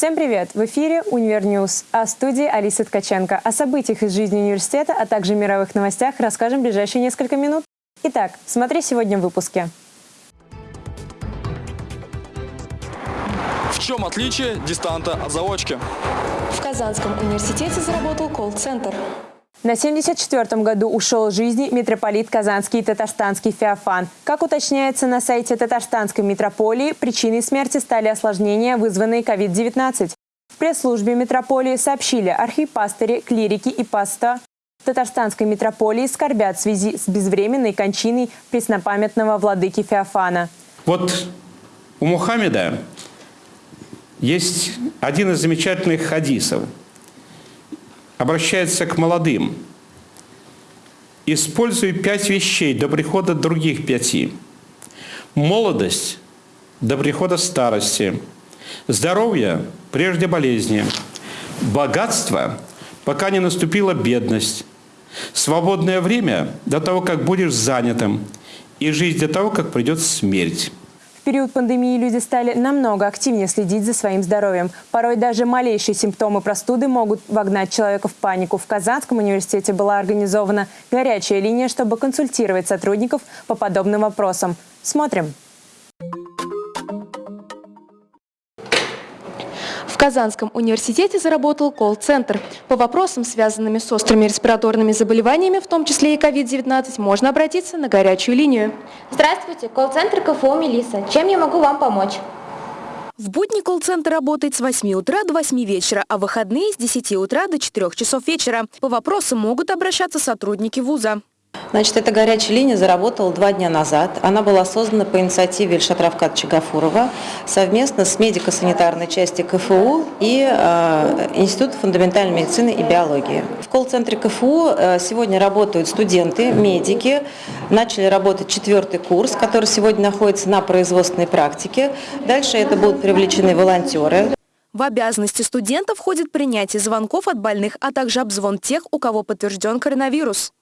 Всем привет! В эфире Univer News, а в студии Алиса Ткаченко. О событиях из жизни университета, а также мировых новостях расскажем в ближайшие несколько минут. Итак, смотри сегодня в выпуске. В чем отличие дистанта от заочки? В Казанском университете заработал колл-центр. На 74-м году ушел из жизни митрополит Казанский и Татарстанский Феофан. Как уточняется на сайте Татарстанской митрополии, причиной смерти стали осложнения, вызванные COVID-19. В пресс-службе митрополии сообщили, архипастыри, клирики и паста Татарстанской митрополии скорбят в связи с безвременной кончиной преснопамятного владыки Феофана. Вот у Мухаммеда есть один из замечательных хадисов – обращается к молодым. Используй пять вещей до прихода других пяти. Молодость до прихода старости. Здоровье прежде болезни. Богатство, пока не наступила бедность. Свободное время до того, как будешь занятым. И жизнь до того, как придет смерть. В период пандемии люди стали намного активнее следить за своим здоровьем. Порой даже малейшие симптомы простуды могут вогнать человека в панику. В Казанском университете была организована горячая линия, чтобы консультировать сотрудников по подобным вопросам. Смотрим. Казанском университете заработал колл-центр. По вопросам, связанными с острыми респираторными заболеваниями, в том числе и COVID-19, можно обратиться на горячую линию. Здравствуйте, колл-центр КФУ «Мелисса». Чем я могу вам помочь? В будни колл-центр работает с 8 утра до 8 вечера, а в выходные с 10 утра до 4 часов вечера. По вопросам могут обращаться сотрудники вуза. Значит, эта горячая линия заработала два дня назад. Она была создана по инициативе Ильшата Равкадовича Гафурова совместно с медико-санитарной части КФУ и э, Института фундаментальной медицины и биологии. В колл-центре КФУ э, сегодня работают студенты, медики. Начали работать четвертый курс, который сегодня находится на производственной практике. Дальше это будут привлечены волонтеры. В обязанности студентов входит принятие звонков от больных, а также обзвон тех, у кого подтвержден коронавирус.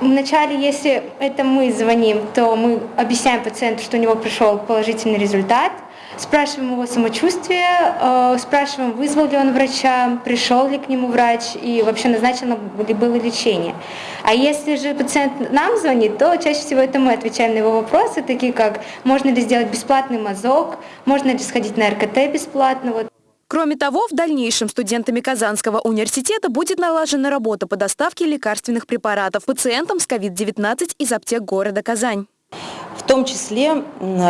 Вначале, если это мы звоним, то мы объясняем пациенту, что у него пришел положительный результат, спрашиваем его самочувствие, э, спрашиваем, вызвал ли он врача, пришел ли к нему врач и вообще назначено ли было лечение. А если же пациент нам звонит, то чаще всего это мы отвечаем на его вопросы, такие как можно ли сделать бесплатный мазок, можно ли сходить на РКТ бесплатно. Вот. Кроме того, в дальнейшем студентами Казанского университета будет налажена работа по доставке лекарственных препаратов пациентам с COVID-19 из аптек города Казань. В том числе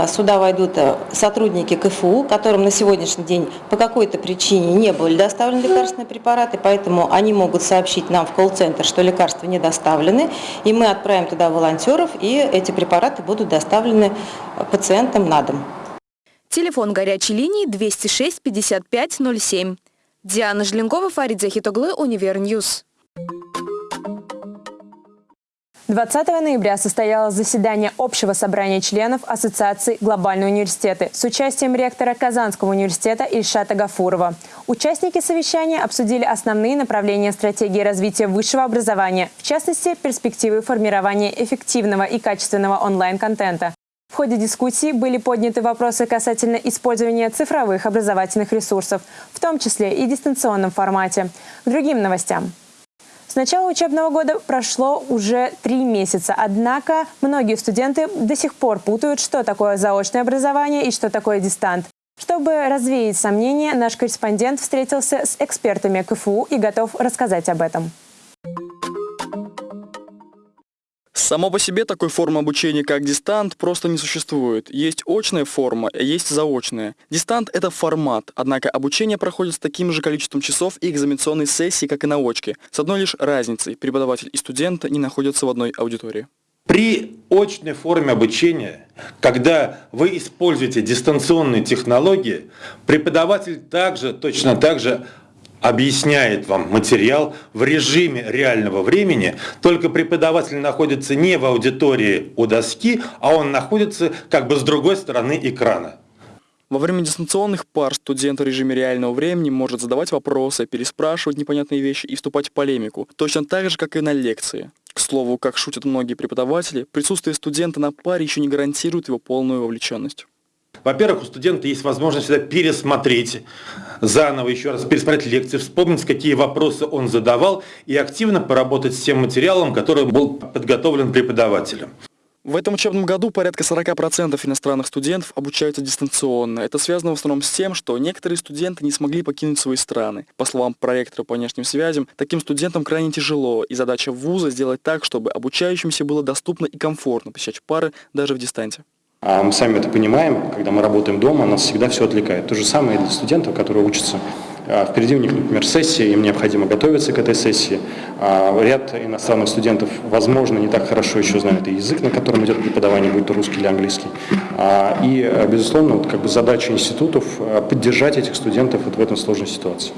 сюда войдут э, сотрудники КФУ, которым на сегодняшний день по какой-то причине не были доставлены лекарственные препараты, поэтому они могут сообщить нам в колл-центр, что лекарства не доставлены, и мы отправим туда волонтеров, и эти препараты будут доставлены пациентам на дом. Телефон горячей линии 206 55 07. Диана Жленкова, Фарид Захитоглы, Univer News. 20 ноября состоялось заседание Общего собрания членов Ассоциации «Глобальные университеты» с участием ректора Казанского университета Ильшата Гафурова. Участники совещания обсудили основные направления стратегии развития высшего образования, в частности, перспективы формирования эффективного и качественного онлайн-контента, в ходе дискуссии были подняты вопросы касательно использования цифровых образовательных ресурсов, в том числе и в дистанционном формате. К другим новостям. С начала учебного года прошло уже три месяца, однако многие студенты до сих пор путают, что такое заочное образование и что такое дистант. Чтобы развеять сомнения, наш корреспондент встретился с экспертами КФУ и готов рассказать об этом. Само по себе такой формы обучения, как дистант, просто не существует. Есть очная форма, а есть заочная. Дистант – это формат, однако обучение проходит с таким же количеством часов и экзаменационной сессии, как и на очке. С одной лишь разницей – преподаватель и студент не находятся в одной аудитории. При очной форме обучения, когда вы используете дистанционные технологии, преподаватель также, точно так же объясняет вам материал в режиме реального времени, только преподаватель находится не в аудитории у доски, а он находится как бы с другой стороны экрана. Во время дистанционных пар студент в режиме реального времени может задавать вопросы, переспрашивать непонятные вещи и вступать в полемику, точно так же, как и на лекции. К слову, как шутят многие преподаватели, присутствие студента на паре еще не гарантирует его полную вовлеченность. Во-первых, у студента есть возможность всегда пересмотреть заново, еще раз пересмотреть лекции, вспомнить, какие вопросы он задавал и активно поработать с тем материалом, который был подготовлен преподавателем. В этом учебном году порядка 40% иностранных студентов обучаются дистанционно. Это связано в основном с тем, что некоторые студенты не смогли покинуть свои страны. По словам проректора по внешним связям, таким студентам крайне тяжело, и задача вуза сделать так, чтобы обучающимся было доступно и комфортно посещать пары даже в дистанте. А мы сами это понимаем, когда мы работаем дома, нас всегда все отвлекает. То же самое и для студентов, которые учатся. А впереди у них, например, сессия, им необходимо готовиться к этой сессии. А ряд иностранных студентов, возможно, не так хорошо еще знают и язык, на котором идет преподавание, будь то русский или английский. А, и, безусловно, вот как бы задача институтов поддержать этих студентов вот в этом сложной ситуации.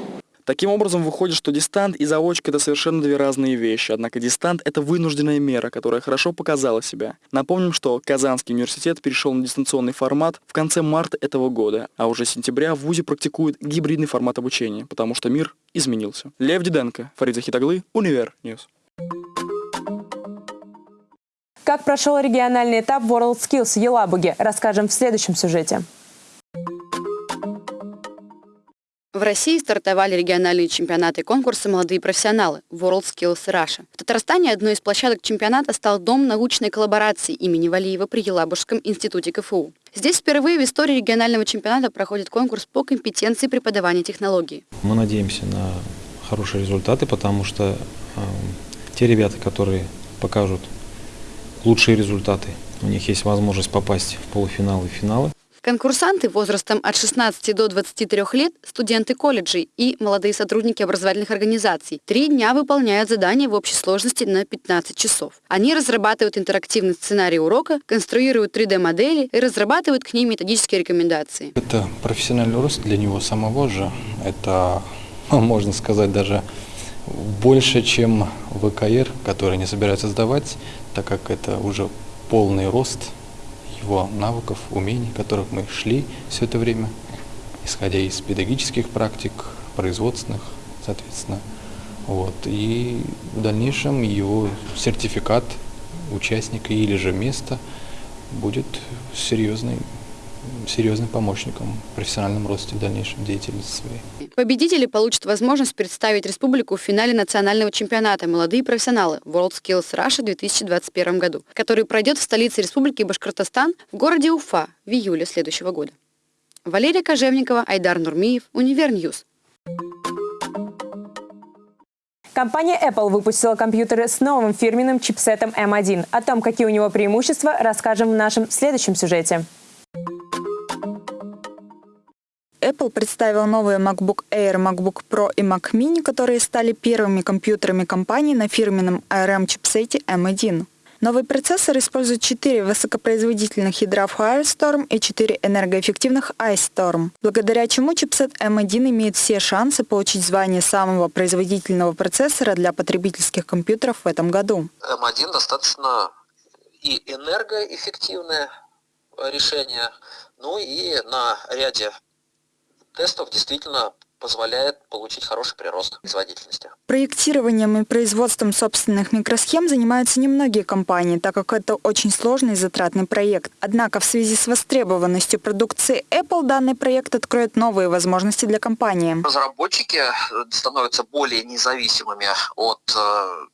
Таким образом, выходит, что дистант и заочка – это совершенно две разные вещи. Однако дистант – это вынужденная мера, которая хорошо показала себя. Напомним, что Казанский университет перешел на дистанционный формат в конце марта этого года, а уже с сентября в ВУЗе практикует гибридный формат обучения, потому что мир изменился. Лев Диденко, Фарид Захитаглы, Univer News. Как прошел региональный этап WorldSkills в Елабуге, расскажем в следующем сюжете. В России стартовали региональные чемпионаты и конкурсы «Молодые профессионалы» WorldSkills Russia. В Татарстане одной из площадок чемпионата стал Дом научной коллаборации имени Валиева при Елабужском институте КФУ. Здесь впервые в истории регионального чемпионата проходит конкурс по компетенции преподавания технологий. Мы надеемся на хорошие результаты, потому что э, те ребята, которые покажут лучшие результаты, у них есть возможность попасть в полуфиналы и финалы. Конкурсанты возрастом от 16 до 23 лет, студенты колледжей и молодые сотрудники образовательных организаций три дня выполняют задания в общей сложности на 15 часов. Они разрабатывают интерактивный сценарий урока, конструируют 3D-модели и разрабатывают к ним методические рекомендации. Это профессиональный рост для него самого же. Это, можно сказать, даже больше, чем ВКР, который не собирается сдавать, так как это уже полный рост – его навыков, умений, которых мы шли все это время, исходя из педагогических практик, производственных, соответственно. Вот. И в дальнейшем его сертификат участника или же место будет серьезный серьезным помощником в профессиональном росте в дальнейшем деятельности своей. Победители получат возможность представить республику в финале национального чемпионата «Молодые профессионалы» WorldSkills Russia в 2021 году, который пройдет в столице республики Башкортостан в городе Уфа в июле следующего года. Валерия Кожевникова, Айдар Нурмиев, Univer News. Компания Apple выпустила компьютеры с новым фирменным чипсетом M1. О том, какие у него преимущества, расскажем в нашем следующем сюжете. Apple представил новые MacBook Air, MacBook Pro и Mac Mini, которые стали первыми компьютерами компании на фирменном ARM-чипсете M1. Новый процессор использует 4 высокопроизводительных ядра Firestorm и 4 энергоэффективных Ice Storm, благодаря чему чипсет M1 имеет все шансы получить звание самого производительного процессора для потребительских компьютеров в этом году. M1 достаточно и энергоэффективное решение, ну и на ряде тестов действительно позволяет получить хороший прирост производительности. Проектированием и производством собственных микросхем занимаются немногие компании, так как это очень сложный и затратный проект. Однако в связи с востребованностью продукции Apple данный проект откроет новые возможности для компании. Разработчики становятся более независимыми от э,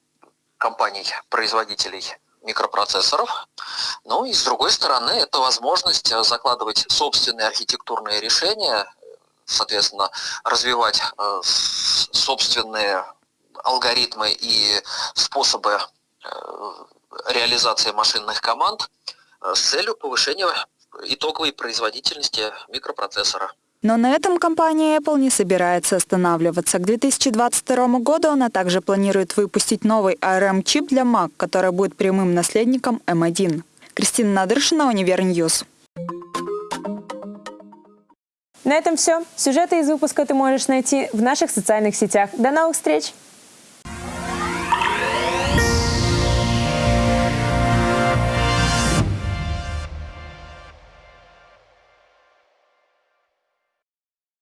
компаний-производителей микропроцессоров. Ну и с другой стороны, это возможность закладывать собственные архитектурные решения, соответственно, развивать э, собственные алгоритмы и способы э, реализации машинных команд э, с целью повышения итоговой производительности микропроцессора. Но на этом компания Apple не собирается останавливаться. К 2022 году она также планирует выпустить новый ARM-чип для Mac, который будет прямым наследником M1. Кристина Надыршина, Univer News. На этом все. Сюжеты из выпуска ты можешь найти в наших социальных сетях. До новых встреч!